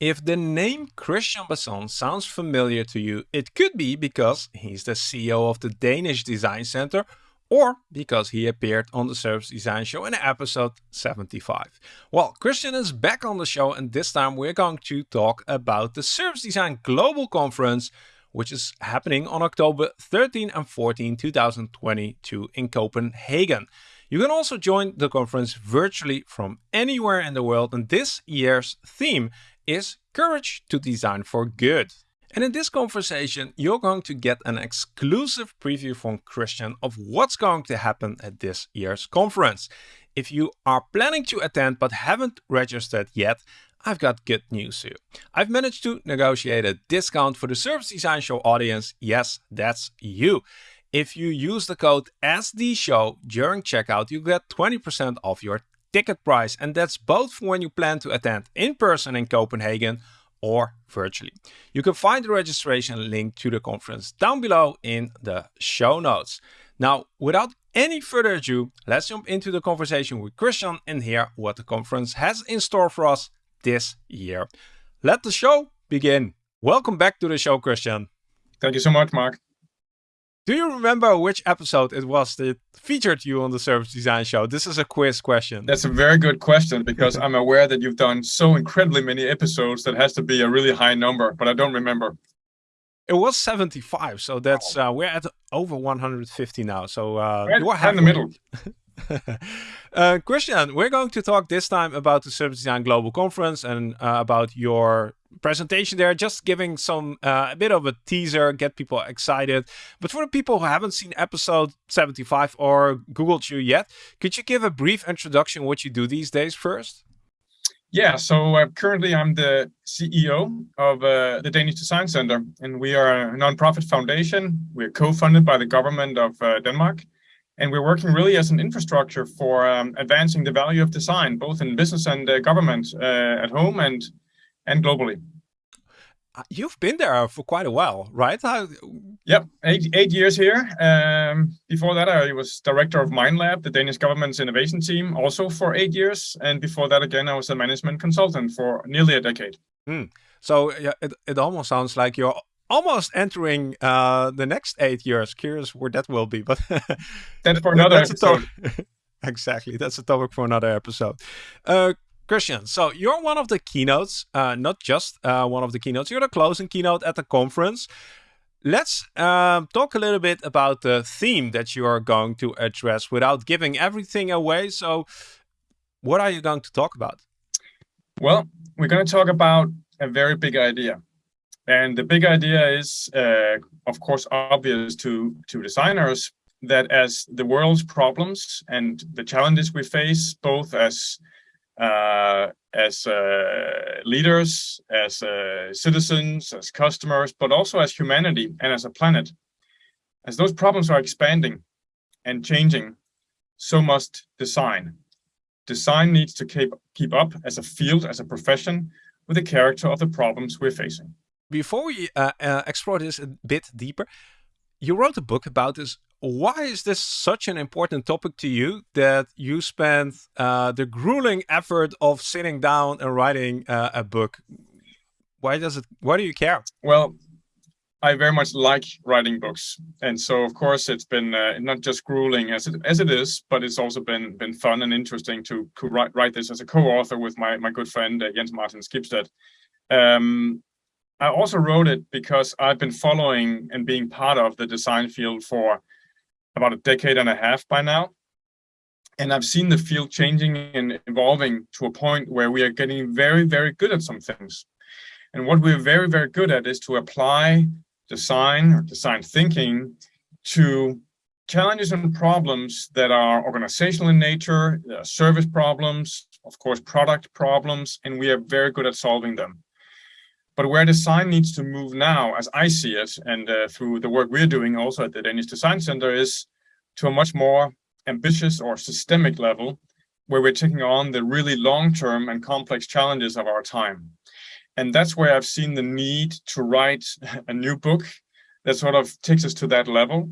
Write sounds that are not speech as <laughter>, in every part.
If the name Christian Bason sounds familiar to you, it could be because he's the CEO of the Danish Design Center or because he appeared on the Service Design Show in episode 75. Well, Christian is back on the show and this time we're going to talk about the Service Design Global Conference which is happening on October 13 and 14, 2022 in Copenhagen. You can also join the conference virtually from anywhere in the world and this year's theme is Courage to Design for Good. And in this conversation, you're going to get an exclusive preview from Christian of what's going to happen at this year's conference. If you are planning to attend but haven't registered yet, I've got good news for you. I've managed to negotiate a discount for the Service Design Show audience. Yes, that's you. If you use the code SDSHOW during checkout, you get 20% off your ticket price. And that's both for when you plan to attend in person in Copenhagen or virtually. You can find the registration link to the conference down below in the show notes. Now, without any further ado, let's jump into the conversation with Christian and hear what the conference has in store for us this year. Let the show begin. Welcome back to the show, Christian. Thank you so much, Marc. Do you remember which episode it was that featured you on the Service Design Show? This is a quiz question. That's a very good question because I'm aware that you've done so incredibly many episodes that has to be a really high number, but I don't remember. It was 75, so that's uh, we're at over 150 now. So uh, right, in the middle. <laughs> <laughs> uh, Christian, we're going to talk this time about the Service Design Global Conference and uh, about your presentation there, just giving some uh, a bit of a teaser, get people excited. But for the people who haven't seen episode 75 or Googled you yet, could you give a brief introduction what you do these days first? Yeah, so uh, currently I'm the CEO of uh, the Danish Design Center, and we are a nonprofit foundation. We're co-funded by the government of uh, Denmark, and we're working really as an infrastructure for um, advancing the value of design, both in business and uh, government uh, at home and and globally. Uh, you've been there for quite a while, right? How... Yep, eight, eight years here. Um, before that, I was director of MindLab, the Danish government's innovation team, also for eight years. And before that, again, I was a management consultant for nearly a decade. Mm. So yeah, it, it almost sounds like you're almost entering uh, the next eight years. Curious where that will be, but <laughs> that's for another that's episode. <laughs> exactly, that's a topic for another episode. Uh, Christian, so you're one of the keynotes, uh, not just uh, one of the keynotes, you're the closing keynote at the conference. Let's um, talk a little bit about the theme that you are going to address without giving everything away. So what are you going to talk about? Well, we're going to talk about a very big idea. And the big idea is, uh, of course, obvious to, to designers that as the world's problems and the challenges we face, both as uh, as uh, leaders, as uh, citizens, as customers, but also as humanity and as a planet. As those problems are expanding and changing, so must design. Design needs to keep, keep up as a field, as a profession, with the character of the problems we're facing. Before we uh, uh, explore this a bit deeper, you wrote a book about this why is this such an important topic to you that you spent uh, the grueling effort of sitting down and writing uh, a book? Why does it? Why do you care? Well, I very much like writing books, and so of course it's been uh, not just grueling as it as it is, but it's also been been fun and interesting to, to write write this as a co-author with my my good friend uh, Jens Martin Skibsted. Um, I also wrote it because I've been following and being part of the design field for about a decade and a half by now. And I've seen the field changing and evolving to a point where we are getting very, very good at some things. And what we're very, very good at is to apply design or design thinking to challenges and problems that are organizational in nature, service problems, of course, product problems, and we are very good at solving them. But where design needs to move now, as I see it, and uh, through the work we're doing also at the Danish Design Center, is to a much more ambitious or systemic level, where we're taking on the really long-term and complex challenges of our time. And that's where I've seen the need to write <laughs> a new book that sort of takes us to that level,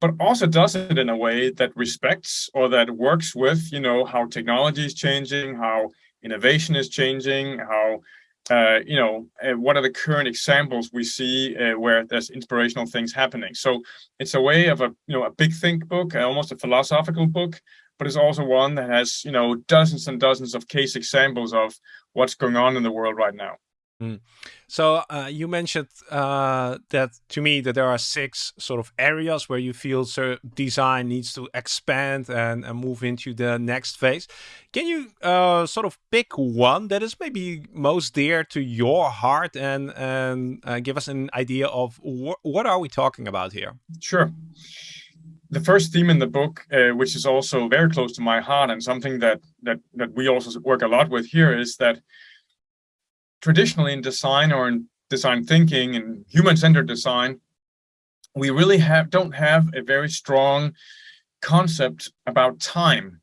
but also does it in a way that respects or that works with, you know, how technology is changing, how innovation is changing, how uh, you know, uh, what are the current examples we see uh, where there's inspirational things happening? So it's a way of a, you know, a big think book, uh, almost a philosophical book, but it's also one that has, you know, dozens and dozens of case examples of what's going on in the world right now. Mm. So uh, you mentioned uh, that to me that there are six sort of areas where you feel so design needs to expand and, and, move into the next phase. Can you uh, sort of pick one that is maybe most dear to your heart and and uh, give us an idea of wh what are we talking about here? Sure. The first theme in the book, uh, which is also very close to my heart and something that that that we also work a lot with here, is that traditionally in design or in design thinking and human-centered design, we really have don't have a very strong concept about time.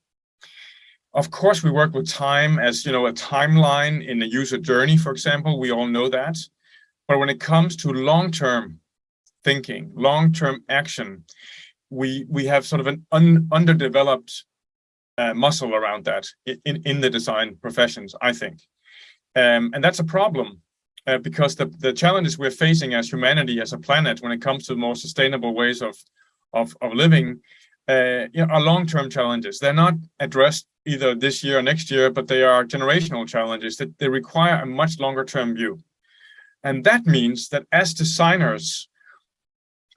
Of course, we work with time as you know a timeline in a user journey, for example. We all know that. But when it comes to long-term thinking, long-term action, we we have sort of an un, underdeveloped uh, muscle around that in in the design professions, I think. Um, and that's a problem uh, because the, the challenges we're facing as humanity, as a planet, when it comes to more sustainable ways of, of, of living, uh, you know, are long-term challenges. They're not addressed either this year or next year, but they are generational challenges that they require a much longer-term view. And that means that as designers,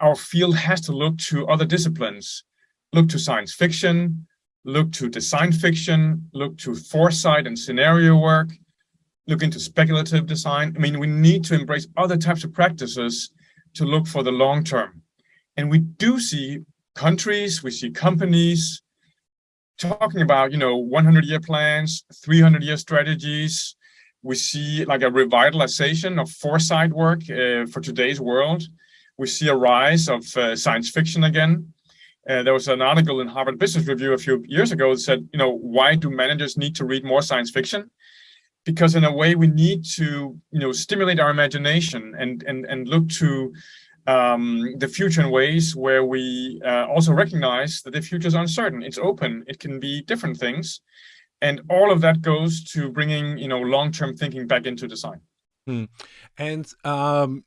our field has to look to other disciplines, look to science fiction, look to design fiction, look to foresight and scenario work, look into speculative design. I mean, we need to embrace other types of practices to look for the long term. And we do see countries, we see companies talking about, you know, 100 year plans, 300 year strategies. We see like a revitalization of foresight work uh, for today's world. We see a rise of uh, science fiction again. Uh, there was an article in Harvard Business Review a few years ago that said, you know, why do managers need to read more science fiction? Because in a way we need to you know stimulate our imagination and and and look to um, the future in ways where we uh, also recognize that the future is uncertain. It's open. It can be different things. And all of that goes to bringing you know long-term thinking back into design. Hmm. and um,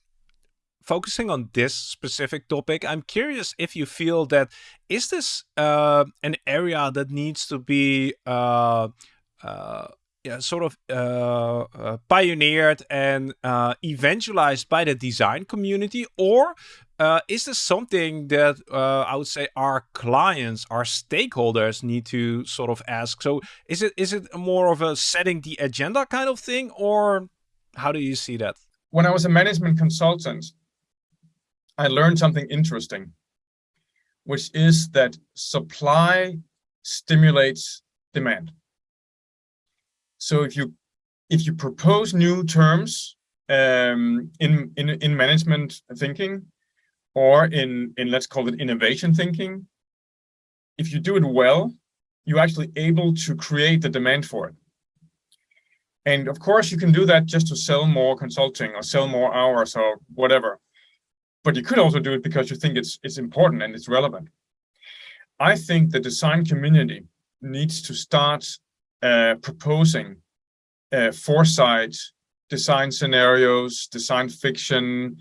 focusing on this specific topic i'm curious if you feel that is this uh, an area that needs to be uh, uh yeah, sort of uh, uh, pioneered and uh, evangelized by the design community, or uh, is this something that uh, I would say our clients, our stakeholders need to sort of ask? So, is it is it more of a setting the agenda kind of thing, or how do you see that? When I was a management consultant, I learned something interesting, which is that supply stimulates demand. So if you if you propose new terms um, in, in in management thinking, or in in let's call it innovation thinking, if you do it well, you're actually able to create the demand for it. And of course, you can do that just to sell more consulting or sell more hours or whatever. But you could also do it because you think it's it's important and it's relevant. I think the design community needs to start uh, proposing uh, foresight, design scenarios, design fiction,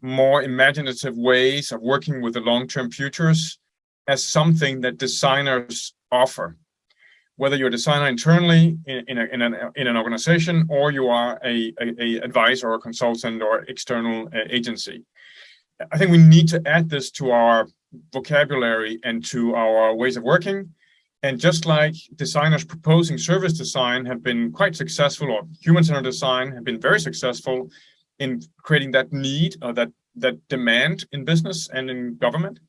more imaginative ways of working with the long-term futures as something that designers offer. Whether you're a designer internally in, in, a, in, an, in an organization or you are a, a, a advisor or a consultant or external uh, agency. I think we need to add this to our vocabulary and to our ways of working and just like designers proposing service design have been quite successful, or human-centered design have been very successful in creating that need or that that demand in business and in government,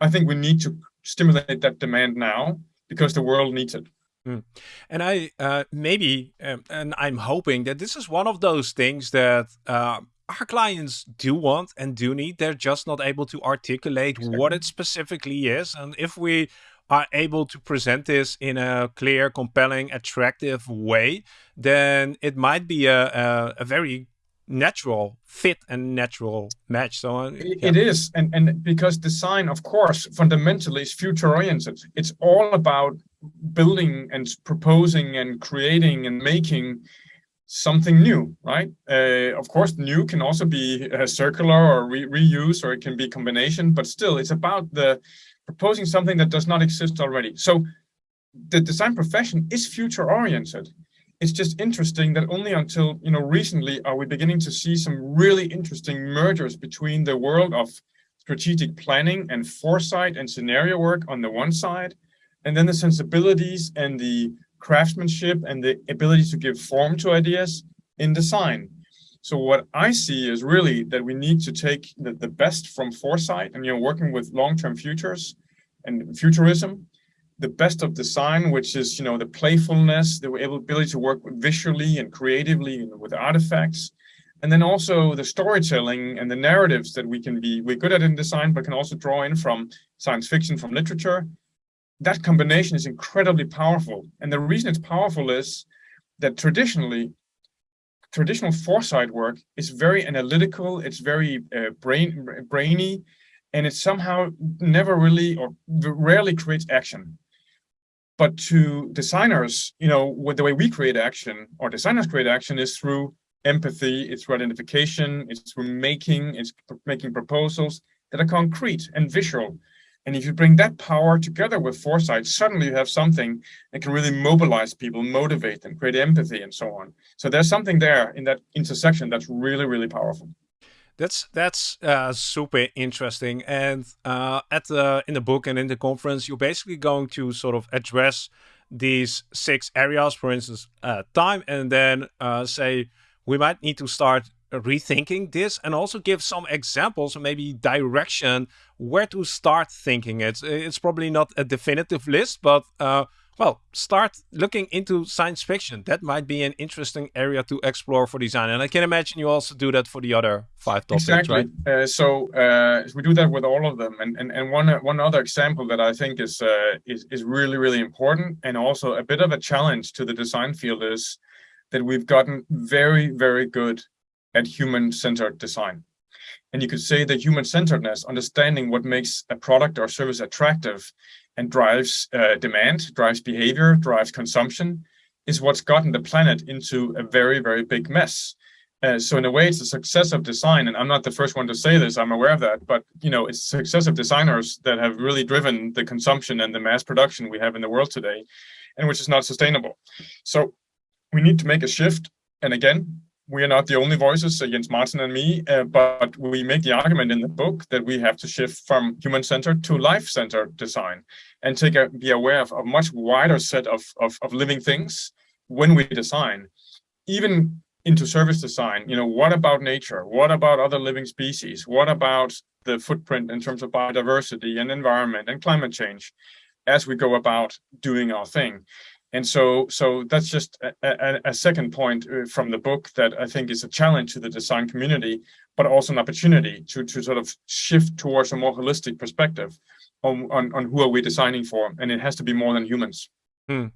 I think we need to stimulate that demand now because the world needs it. Mm. And I uh, maybe, um, and I'm hoping that this is one of those things that uh, our clients do want and do need. They're just not able to articulate exactly. what it specifically is. And if we are able to present this in a clear, compelling, attractive way, then it might be a, a, a very natural fit and natural match. So uh, yeah. it is, and and because design, of course, fundamentally is future oriented. It's all about building and proposing and creating and making something new, right? Uh, of course, new can also be uh, circular or re reuse, or it can be combination, but still it's about the proposing something that does not exist already. So the design profession is future oriented. It's just interesting that only until you know recently are we beginning to see some really interesting mergers between the world of strategic planning and foresight and scenario work on the one side, and then the sensibilities and the craftsmanship and the ability to give form to ideas in design. So what I see is really that we need to take the, the best from foresight and you know working with long-term futures and futurism, the best of design, which is you know the playfulness, the ability to work visually and creatively with artifacts, and then also the storytelling and the narratives that we can be we're good at in design, but can also draw in from science fiction, from literature, that combination is incredibly powerful. And the reason it's powerful is that traditionally, traditional foresight work is very analytical, it's very uh, brain, brainy, and it somehow never really or rarely creates action. But to designers, you know, with the way we create action or designers create action is through empathy, it's through identification, it's through making, it's making proposals that are concrete and visual and if you bring that power together with foresight, suddenly you have something that can really mobilize people, motivate them, create empathy and so on. So there's something there in that intersection that's really, really powerful. That's that's uh, super interesting. And uh, at the in the book and in the conference, you're basically going to sort of address these six areas, for instance, uh, time, and then uh, say we might need to start rethinking this and also give some examples maybe direction where to start thinking it. It's probably not a definitive list, but uh, well, start looking into science fiction. That might be an interesting area to explore for design. And I can imagine you also do that for the other five topics, exactly. right? Uh, so uh, we do that with all of them. And and, and one one other example that I think is, uh, is is really really important and also a bit of a challenge to the design field is that we've gotten very very good at human-centered design. And you could say that human-centeredness, understanding what makes a product or service attractive and drives uh, demand, drives behavior, drives consumption, is what's gotten the planet into a very, very big mess. Uh, so in a way, it's a success of design, and I'm not the first one to say this. I'm aware of that, but you know, it's success of designers that have really driven the consumption and the mass production we have in the world today, and which is not sustainable. So we need to make a shift. And again, we are not the only voices, uh, Jens Martin and me, uh, but we make the argument in the book that we have to shift from human-centered to life-centered design and take a, be aware of a much wider set of, of, of living things when we design, even into service design. You know, what about nature? What about other living species? What about the footprint in terms of biodiversity and environment and climate change as we go about doing our thing? And so, so that's just a, a, a, second point uh, from the book that I think is a challenge to the design community, but also an opportunity to, to sort of shift towards a more holistic perspective on, on, on who are we designing for. And it has to be more than humans. Hmm.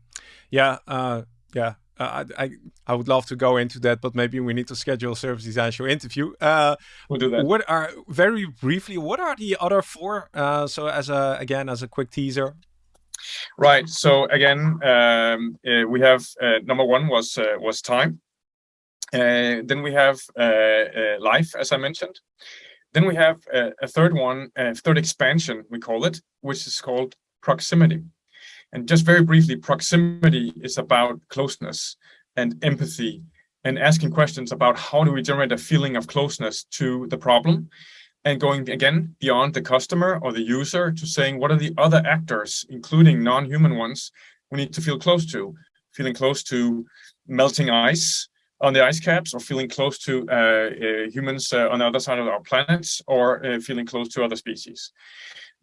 Yeah, uh, yeah. Uh, I, I would love to go into that, but maybe we need to schedule a service design show interview. Uh, we'll do that. What are very briefly? What are the other four? Uh, so as a again as a quick teaser, Right. So again, um, uh, we have uh, number one was uh, was time. Uh, then we have uh, uh, life, as I mentioned. Then we have a third one, a third expansion, we call it, which is called proximity. And just very briefly, proximity is about closeness and empathy and asking questions about how do we generate a feeling of closeness to the problem and going again beyond the customer or the user to saying what are the other actors, including non-human ones, we need to feel close to, feeling close to melting ice on the ice caps or feeling close to uh, uh, humans uh, on the other side of our planet or uh, feeling close to other species.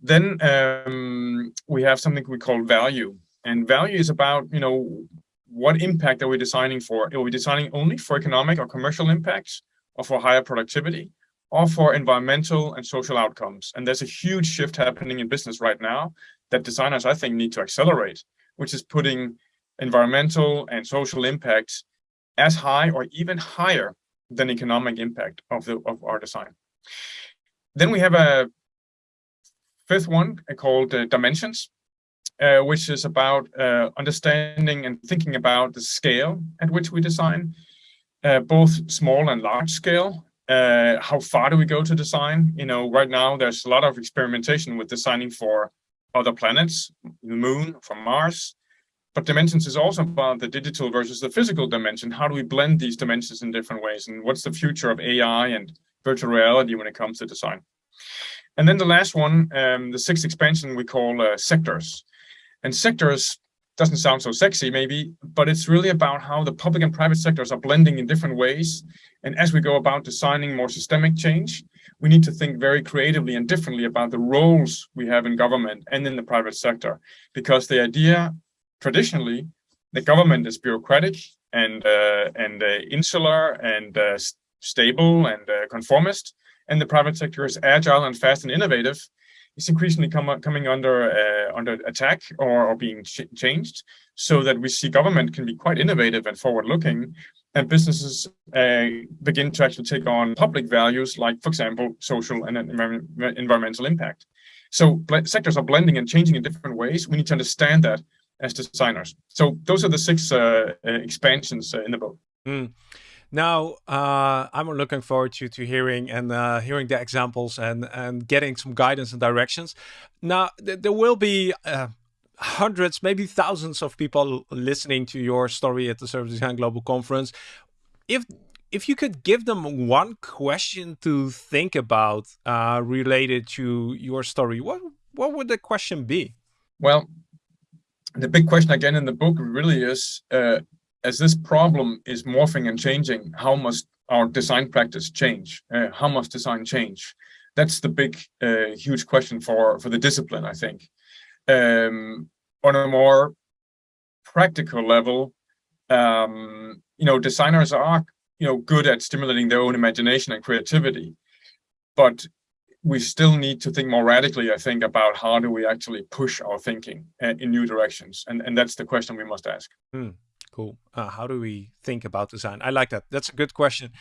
Then um, we have something we call value and value is about, you know, what impact are we designing for? Are we designing only for economic or commercial impacts or for higher productivity? Or for environmental and social outcomes. And there's a huge shift happening in business right now that designers, I think, need to accelerate, which is putting environmental and social impacts as high or even higher than economic impact of, the, of our design. Then we have a fifth one called uh, dimensions, uh, which is about uh, understanding and thinking about the scale at which we design, uh, both small and large scale. Uh, how far do we go to design? You know, right now there's a lot of experimentation with designing for other planets, the moon, from Mars. But dimensions is also about the digital versus the physical dimension. How do we blend these dimensions in different ways? And what's the future of AI and virtual reality when it comes to design? And then the last one, um, the sixth expansion we call uh, sectors. And sectors doesn't sound so sexy maybe, but it's really about how the public and private sectors are blending in different ways. And as we go about designing more systemic change, we need to think very creatively and differently about the roles we have in government and in the private sector. Because the idea traditionally, the government is bureaucratic and uh, and uh, insular and uh, stable and uh, conformist, and the private sector is agile and fast and innovative is increasingly come, coming under uh, under attack or, or being ch changed so that we see government can be quite innovative and forward looking and businesses uh, begin to actually take on public values like for example social and environmental impact. So sectors are blending and changing in different ways. We need to understand that as designers. So those are the six uh, uh expansions uh, in the book. Mm. Now, uh, I'm looking forward to to hearing and uh, hearing the examples and and getting some guidance and directions. Now, th there will be uh, hundreds, maybe thousands of people listening to your story at the Service Design Global Conference. If if you could give them one question to think about uh, related to your story, what what would the question be? Well, the big question again in the book really is uh, as this problem is morphing and changing, how must our design practice change? Uh, how must design change? That's the big, uh, huge question for, for the discipline, I think. Um, on a more practical level, um, you know, designers are, you know, good at stimulating their own imagination and creativity, but we still need to think more radically, I think, about how do we actually push our thinking uh, in new directions, and and that's the question we must ask. Hmm. Cool. Uh, how do we think about design? I like that. That's a good question.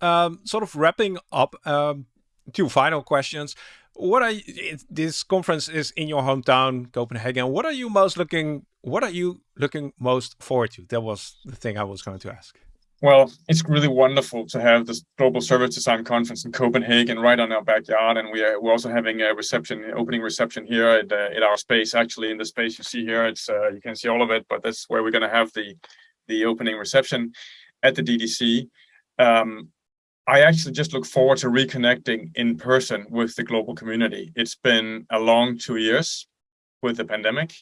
Um, sort of wrapping up, um, two final questions. What are you, this conference is in your hometown, Copenhagen. What are you most looking? What are you looking most forward to? That was the thing I was going to ask. Well, it's really wonderful to have this Global Service Design Conference in Copenhagen right on our backyard. And we are, we're also having a reception, opening reception here at, uh, at our space. Actually, in the space you see here, it's uh, you can see all of it, but that's where we're going to have the, the opening reception at the DDC. Um, I actually just look forward to reconnecting in person with the global community. It's been a long two years with the pandemic.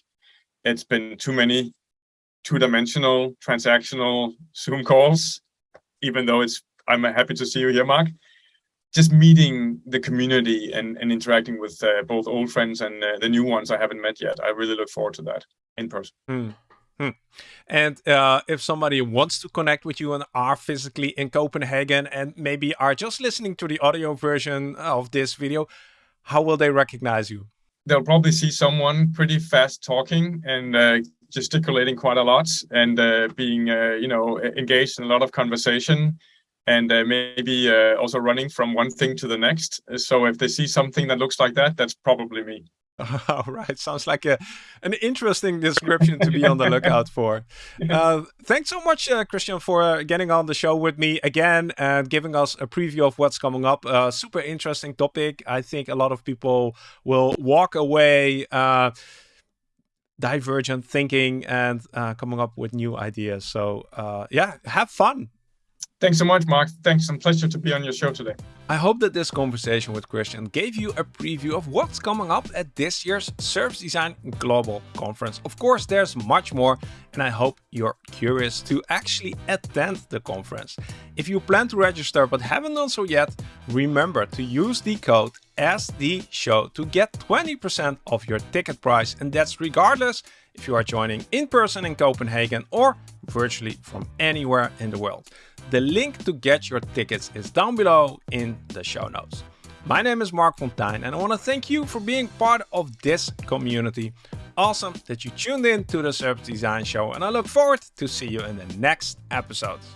It's been too many two-dimensional transactional Zoom calls, even though it's I'm happy to see you here, Marc. Just meeting the community and, and interacting with uh, both old friends and uh, the new ones I haven't met yet. I really look forward to that in person. Hmm. Hmm. And uh, if somebody wants to connect with you and are physically in Copenhagen and maybe are just listening to the audio version of this video, how will they recognize you? They'll probably see someone pretty fast talking and uh, gesticulating quite a lot and uh, being, uh, you know, engaged in a lot of conversation and uh, maybe uh, also running from one thing to the next. So if they see something that looks like that, that's probably me. <laughs> All right, sounds like a an interesting description to be on the lookout <laughs> for. Uh, thanks so much, uh, Christian, for getting on the show with me again and giving us a preview of what's coming up. Uh, super interesting topic. I think a lot of people will walk away uh, divergent thinking and uh, coming up with new ideas. So uh, yeah, have fun. Thanks so much, Marc. Thanks. It's a pleasure to be on your show today. I hope that this conversation with Christian gave you a preview of what's coming up at this year's Service Design Global Conference. Of course, there's much more, and I hope you're curious to actually attend the conference. If you plan to register but haven't done so yet, remember to use the code SDShow to get 20% off your ticket price, and that's regardless if you are joining in person in Copenhagen or virtually from anywhere in the world. The link to get your tickets is down below in the show notes. My name is Marc Fonteijn and I want to thank you for being part of this community. Awesome that you tuned in to the Service Design Show and I look forward to see you in the next episodes.